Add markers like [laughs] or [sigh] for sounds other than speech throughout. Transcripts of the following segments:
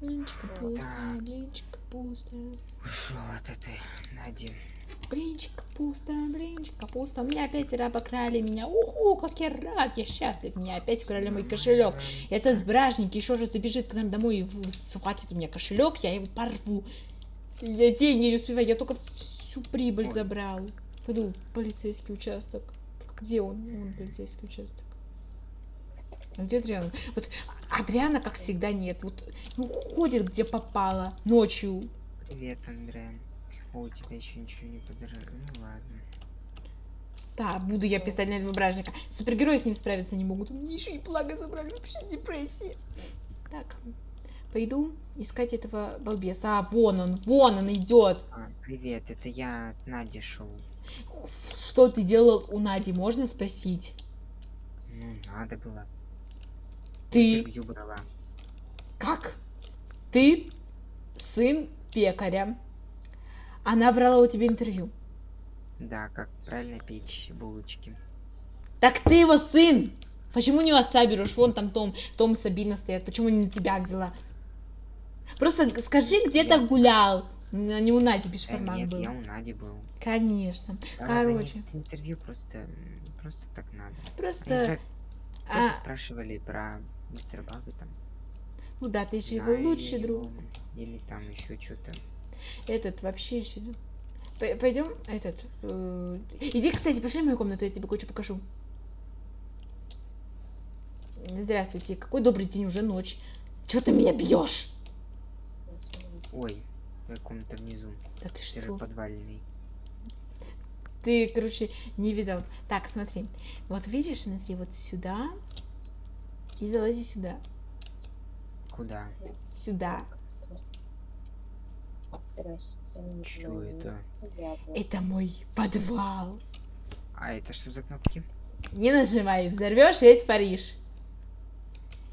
Блинчик Так. блинчик капуста. Ушел от этой Нади. Блинчик капуста, блинчик капуста. У меня опять обокрали меня. Уху, как я рад, я счастлив. Меня опять украли мой кошелек. Этот бражник еще раз забежит к нам домой и схватит у меня кошелек, я его порву. Я деньги не успеваю, я только всю прибыль Ой. забрал. Пойду в полицейский участок. Где он? Вон полицейский участок. А где Адриана? Вот Адриана, как всегда, нет. Вот ну, ходит, где попало, ночью. Привет, Андре. О, у тебя еще ничего не подорожало. Ну ладно. Да, буду я писать на этого бражника. Супергерои с ним справиться не могут. Мне еще и благо забрали, вообще депрессия. Так, пойду искать этого балбеса. А, вон он, вон он идет. А, привет, это я от Нади шел. Что ты делал у Нади, можно спросить? Ну, надо было. Ты, Интервью брала. как? Ты сын пекаря. Она брала у тебя интервью. Да, как правильно печь булочки. Так ты его сын! Почему не у отца берешь? Вон там Том, Том Сабина стоят. Почему не на тебя взяла? Просто скажи, где ты гулял. Не у Нади Да бешбармак нет, был. я у Нади был. Конечно. Да, Короче. нет, интервью просто, просто так надо. Просто... же а, Просто спрашивали про мистера Бага там. ну да, ты же его лучший друг. Или там еще что-то. Этот вообще еще... Пойдем, этот... э, Иди, кстати, пошли в мою комнату, я тебе кое-что покажу. Здравствуйте, какой добрый день, уже ночь. Чего ты меня бьешь? Ой, моя комната внизу. Да ты что? подвальный. Ты, короче, не видел. Так, смотри. Вот видишь, смотри, вот сюда. И залази сюда. Куда? Сюда. Здрасте. Чё это? Это мой подвал. А это что за кнопки? Не нажимай, взорвешь весь Париж.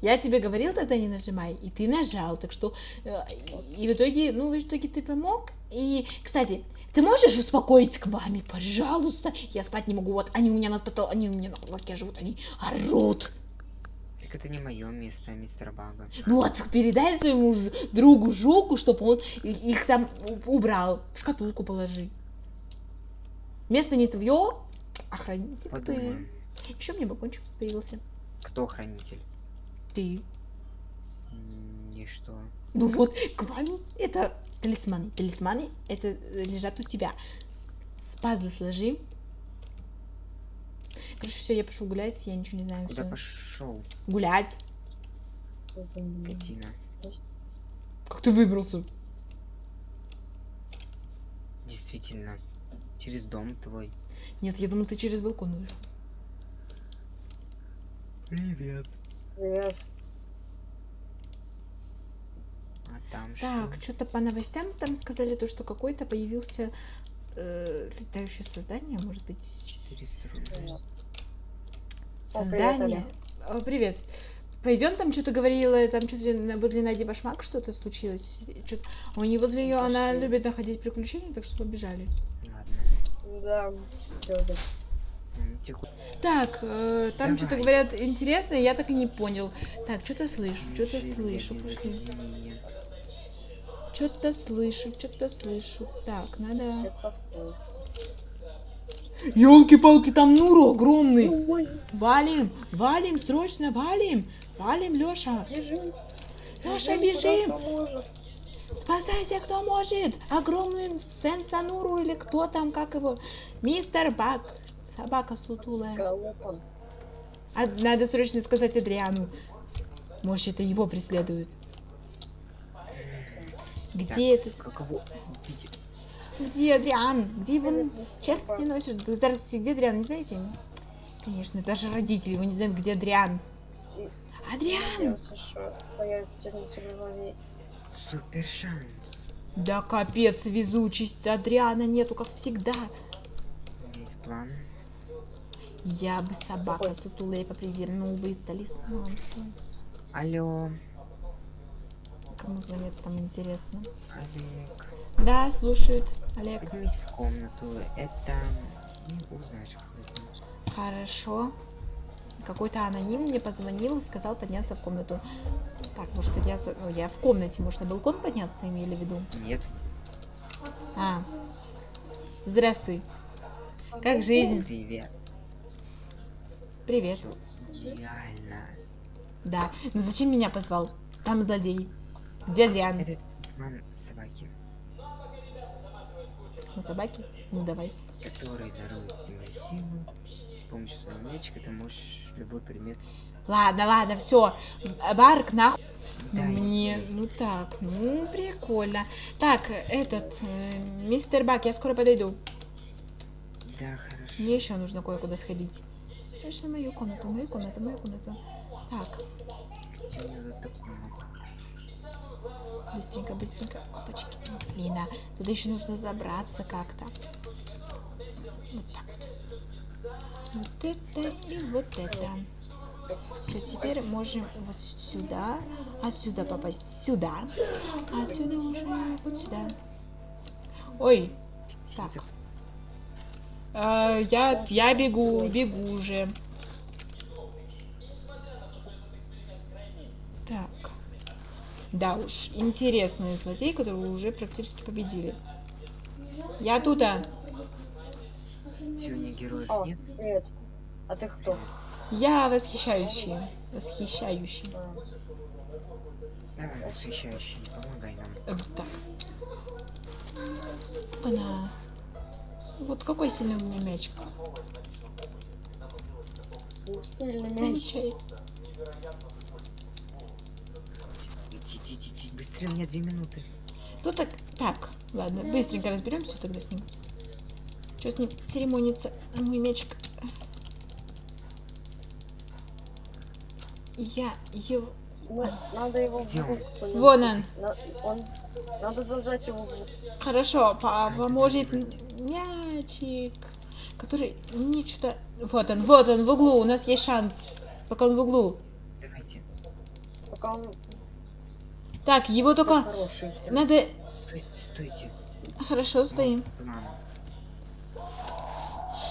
Я тебе говорил тогда не нажимай, и ты нажал, так что э, и в итоге, ну в итоге ты помог. И, кстати, ты можешь успокоить к вами, пожалуйста? Я спать не могу, вот они у меня на потол... они у меня на потолке живут, они орут. Так это не мое место, а мистера Бага. Ну вот передай своему другу Жуку, чтобы он их там убрал, в шкатулку положи. Место не твое, а хранитель ты. Еще мне бокончик появился. Кто хранитель? Ты. И что? Ну вот, к вами это талисманы. Талисманы это лежат у тебя. С пазлы сложи. Короче, все, я пошел гулять, я ничего не знаю. Куда пошел, Гулять. скотина? Как ты выбрался? Действительно. Через дом твой. Нет, я думал, ты через балкон вышел. Привет. Привет. А там Так, что? что-то по новостям там сказали то, что какой-то появился э, летающее создание, может быть, 400 рублей. создание. Оля. О, привет. Пойдем, там что-то говорила, там что-то возле Нади Башмак что-то случилось. Что-то... У нее возле ее, она любит находить приключения, так что побежали. Ладно. Да. Так, э, там что-то говорят интересное, я так и не понял. Так, что-то слышу, что-то слышу, пошли. Что-то слышу, что-то слышу. Так, надо... Елки-палки, там Нуру огромный. Ой, Валим, валим, срочно валим. Валим, Лёша. бежим. Куда бежим. Спасайся, кто может. Огромный Сенсануру или кто там, как его. Мистер Бак. Собака сутулая. А, надо срочно сказать Адриану. Может, это его преследуют. Где это? Каково? Убить? Где Адриан? Где его... Сейчас где носишь? Здравствуйте, где Адриан, не знаете? Конечно, даже родители его не знают, где Адриан. Адриан! Супер шанс. Да капец, везучесть Адриана нету, как всегда. У меня есть план. Я бы собака сутулая попривернул бы талисман свой. Алло, Кому звонят там интересно? Олег. Да, слушают. Олег. Поднимись в комнату. Это... Не узнаешь, кто это. Хорошо. Какой-то аноним мне позвонил и сказал подняться в комнату. Так, может подняться... О, я в комнате. Может, на балкон подняться имели в виду? Нет, А. Здравствуй. Как жизнь? привет. Привет. Всё идеально. Да. Ну зачем меня позвал? Там злодей. Где Адриан? Это талисман собаки, С собаки? Ну давай. который дарует тебе силу. С помощью своего мячика ты можешь любой предмет Ладно, ладно, все. Барк, нахуй. Да, Мне, есть, ну так, ну прикольно. Так, этот, э, мистер Бак, я скоро подойду. Да, хорошо. Мне еще нужно кое-куда сходить. Слышно мою комнату, мою комнату, мою комнату. Так, Где? Быстренько, быстренько. Опачки. Блин, а туда еще нужно забраться как-то. Вот так вот. Вот это и вот это. Все, теперь можем вот сюда, отсюда попасть сюда, отсюда уже вот сюда. Ой, так. А, я, я бегу, бегу уже. Так. Да уж, интересный злодей, которого уже практически победили. Я тут, а. Сегодня героев О, нет? привет. А ты кто? Я восхищающий. Восхищающий. А, Давай, восхищающий, помогай нам. Э, так. Она. Вот какой сильный у меня мячик. Сильный мяч. Получай. Иди, быстрее, у меня две минуты. Ну так, так, ладно, быстренько разберемся тогда с ним. Что с ним церемониться? А мой мячик. Я его... Надо его Где в не- Вон он. Он. Надо зажать его в. Хорошо, поможет мячик, который мне что-то... Вот он, вот он в углу, у нас есть шанс. Пока он в углу. Давайте. Пока он Так, его только... хороший. Надо... Стойте, стойте. Хорошо, стоим.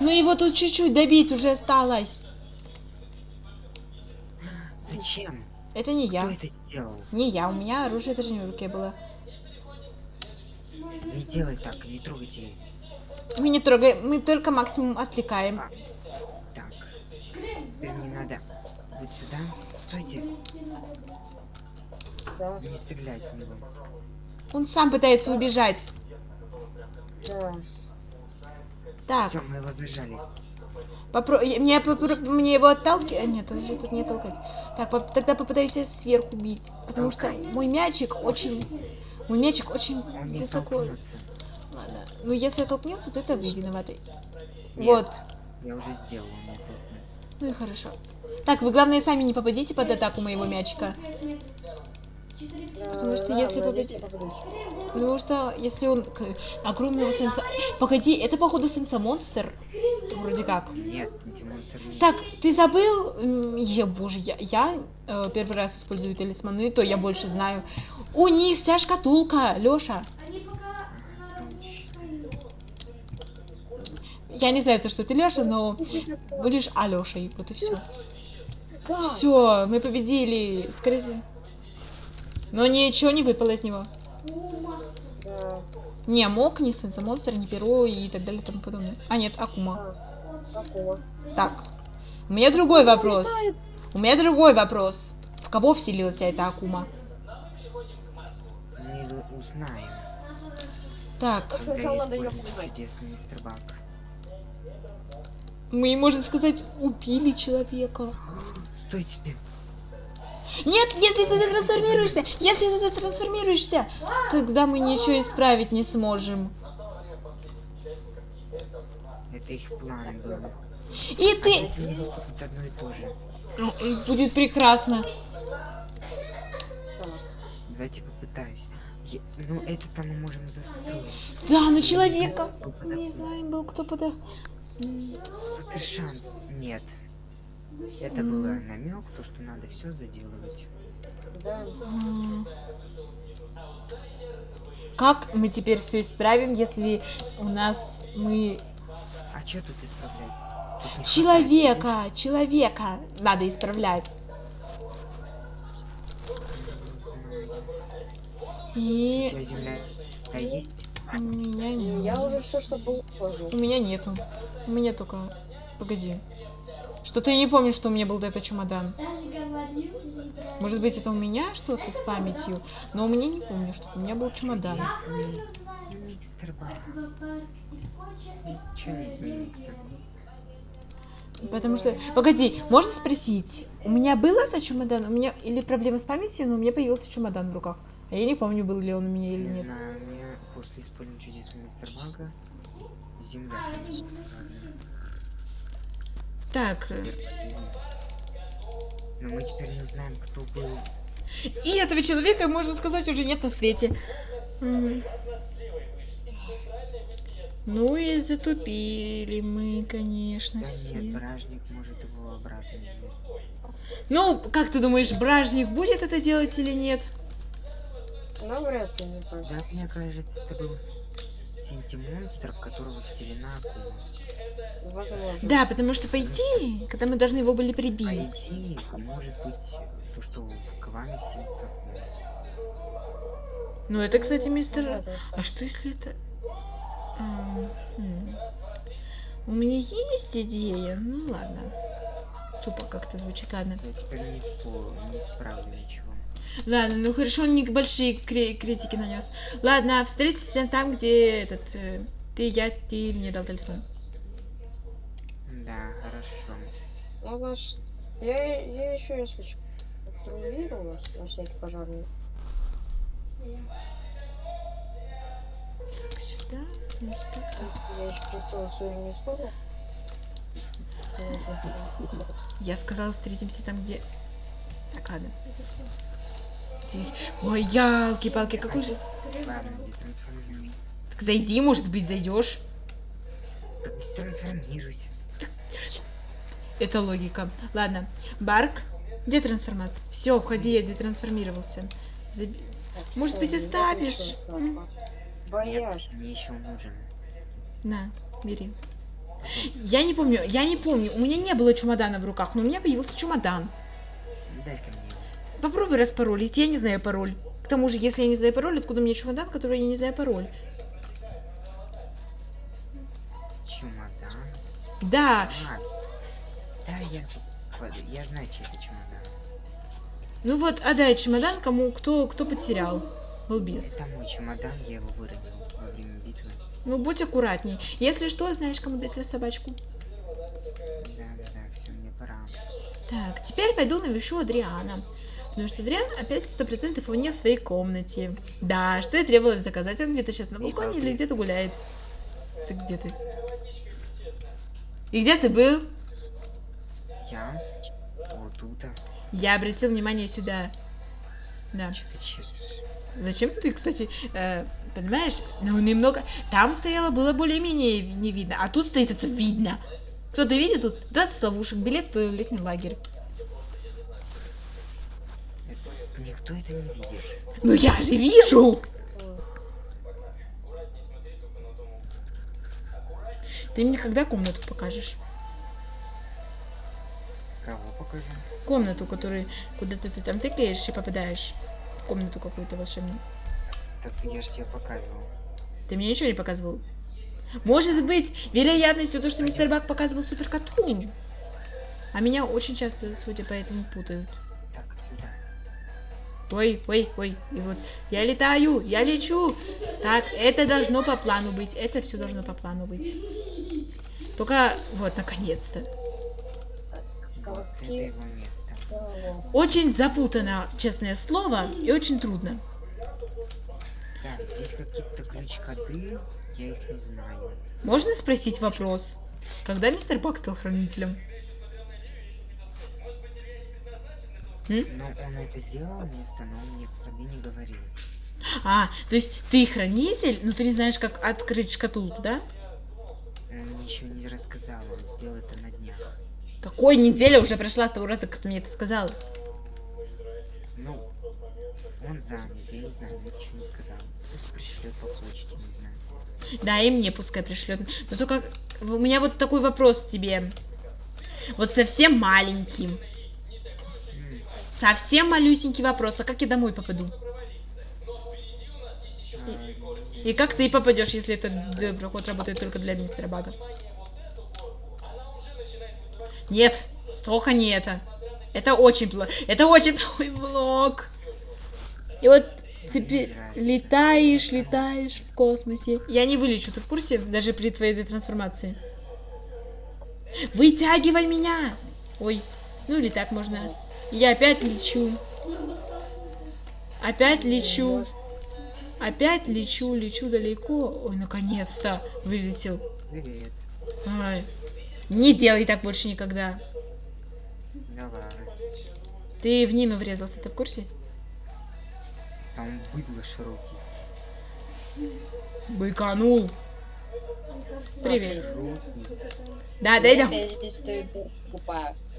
Ну его тут чуть-чуть добить уже осталось. Зачем? Это не Кто я. это сделал? Не я, у меня оружие даже не в руке было. Не делай так, не трогайте. Мы не трогаем, мы только максимум отвлекаем. Так. Теперь мне надо вот сюда. Стойте, Да, не стрелять в него. Он сам пытается убежать. да. Так, Все, мы его зажали. попро... мне, попро- мне его отталкивать? Нет, уже тут не толкать. Так, поп- тогда попытаюсь я сверху бить. Потому что Толкай. мой мячик очень... Мой мячик очень Он высоко. Ладно. Ну, если толкнется, то это вы виноваты. Нет. Вот. Я уже сделал. Ну и хорошо. Так, вы главное сами не попадите под атаку моего мячика. Потому что Да, если попадет- я попадусь. Потому что если он огромного сенса... Погоди, это походу сенса-монстр? Вроде как. Нет, антимонстр нет. Так, ты забыл? Е, боже, я, я э, первый раз использую талисманы, то я больше знаю. У них вся шкатулка, Лёша. Точно. Я не знаю, что ты Лёша, но будешь Алёшей, вот и все. Все, мы победили, скорее всего. Но ничего не выпало из него. Да. Не мог, ни сенса-монстр, ни перо и так далее и тому подобное. А нет, Акума. А, Акума. Так, у меня другой вопрос. У меня другой вопрос. В кого вселилась эта Акума? Мы его узнаем. Так, Так, сначала надо мы, можно сказать, убили человека. [gasps] Стойте. Нет, если ты трансформируешься, если ты трансформируешься, тогда мы ничего исправить не сможем. Это их план был. И А ты... одно и то же? Ну, Будет прекрасно. Давайте попытаюсь. Я- Ну, это там мы можем застроить. Да, но человека... Не знаю, был кто пода... М, Супер шанс. Нет. Это М. было намек, то, что надо все заделывать. Да. Как мы теперь все исправим, если у нас мы... А что тут исправлять? не Человека, человека надо исправлять. У И тебя земля а есть? у меня нет. Я уже все, что был, положил. У меня нету. У меня только... Погоди. Что-то я не помню, что у меня был до этого чемодан. Может быть, это у меня что-то с памятью, но у меня не помню, что у меня был чемодан. Чудесный мистер Бар. Ничего не изменится. Потому что... Погоди, можно спросить? У меня был этот чемодан? У меня или проблема с памятью, но у меня появился чемодан в руках. А я не помню, был ли он у меня или Не нет. знаю, мне после использования чудесного мистер Бага земля. Так, э. Но мы теперь не знаем, кто был. и этого человека, можно сказать, уже нет на свете. Ну и затупили мы, конечно, Да все. нет, бражник может его обратно взять. Ну, как ты думаешь, Бражник будет это делать или нет? Навряд ли, мне Да, кажется. мне кажется, это был синтимонстр, в которого вселена акула. Возможно. Да, потому что по идее, когда мы должны его были По прибить. идее, может быть, то, что к вами вселится акула. Ну, это, кстати, мистер... А что если это... Ам, хм. У меня есть идея, ну ладно. Тупо как-то звучит, ладно. Я теперь не, спо... не исправлю ничего. Ладно, ну хорошо, он не большие кри- критики нанес. Ладно, встретимся там, где этот... э, ты, я, ты мне дал талисман. Да, хорошо. Ну, значит, я, я еще, если что, патрулирую на всякий пожарный. Так, сюда, и сюда. Если я еще прицел свой не использовал. [laughs] я сказала, встретимся там, где... Так, ладно. Ой, ялки-палки, какой же... Так зайди, может быть, зайдешь. Детрансформируйся. Это логика. Ладно. Барк. Где трансформация? Все, входи, я детрансформировался. Заби- Так, Может быть, оставишь? Нет, мне еще нужен. На, бери. Я не помню, я не помню. У меня не было чемодана в руках, но у меня появился чемодан. Дай-ка мне. Попробуй распаролить, я не знаю пароль. К тому же, если я не знаю пароль, откуда мне чемодан, который я не знаю пароль? Чемодан. Да, А, да, я... Я знаю, чей это чемодан. ну вот, отдай чемодан кому, кто, кто потерял. Балбес. Это мой чемодан, я его выронил. Ну, будь аккуратней. Если что, знаешь, кому дать собачку. Да-да-да, все, мне пора. Так, теперь пойду навещу Адриана. Потому что Адриан опять сто процентов его нет в своей комнате. Да, что и требовалось заказать. Он где-то сейчас на балконе или где-то гуляет. Ты где ты? И где ты был? Я? Вот тут. Я обратил внимание сюда. Да. Что ты? Зачем ты, кстати, э, понимаешь? Ну, немного... Там стояло, было более-менее не видно. А тут стоит это видно. Кто-то видит тут 20 ловушек, билет в летний лагерь. Никто это не видит. Ну я же вижу! Ты мне когда комнату покажешь? Кого покажу? Комнату, которую куда-то ты там тыкаешь и попадаешь комнату какую-то волшебную. Так я же тебе показывал. Ты мне ничего не показывал. Может быть, вероятностью то, что мистер Бак показывал суперкоту. А меня очень часто, судя по этому, путают. Так. Ой, ой, ой, и вот я летаю, я лечу. Так, это должно по плану быть, это все должно по плану быть. Только, вот, наконец-то. Так, Вот Очень запутано, честное слово, и очень трудно. Так, здесь какие-то ключ-коды, я их не знаю. Можно спросить вопрос? Когда мистер Бак стал хранителем? М? Но он это сделал место, но он мне коды не говорил. А, то есть ты хранитель, но ты не знаешь, как открыть шкатулку, да? Он мне еще не рассказал, он сделал это на днях. Какой неделя уже прошла с того раза, как ты мне это сказал? Ну, он занят, я не знаю, ничего не сказал. Пусть пришлет по почте, не знаю. Да, и мне пускай пришлет. Но только у меня вот такой вопрос к тебе. Вот совсем маленьким. М, Совсем малюсенький вопрос. А как я домой попаду? а, И как ты попадешь, если этот д- проход работает только для мистера Бага? Нет, столько не это. Это очень плохо. Это очень плохой блок. И вот теперь летаешь, летаешь в космосе. Я не вылечу, ты в курсе? Даже при твоей трансформации. Вытягивай меня! Ой, ну или так можно. Я опять лечу. Опять лечу. Опять лечу, лечу далеко. Ой, наконец-то вылетел. Привет. Ай. Не делай так больше никогда. Давай. Ты в Нину врезался, ты в курсе? Там быдло широкий. Быканул. Привет. Широкий. Да, дай да.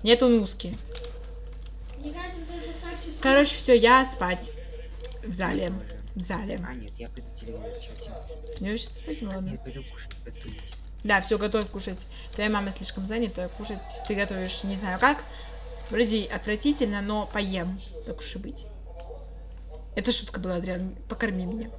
Нет, он узкий. Короче, все, я спать. В зале. В зале. А, нет, я пойду телевизор. Не хочется спать, ну Я ладно. пойду кушать, готовить. Да, все, готовь кушать. Твоя мама слишком занята, кушать ты готовишь не знаю как. Вроде отвратительно, но поем. Так уж и быть. Это шутка была, Адриан. Покорми меня.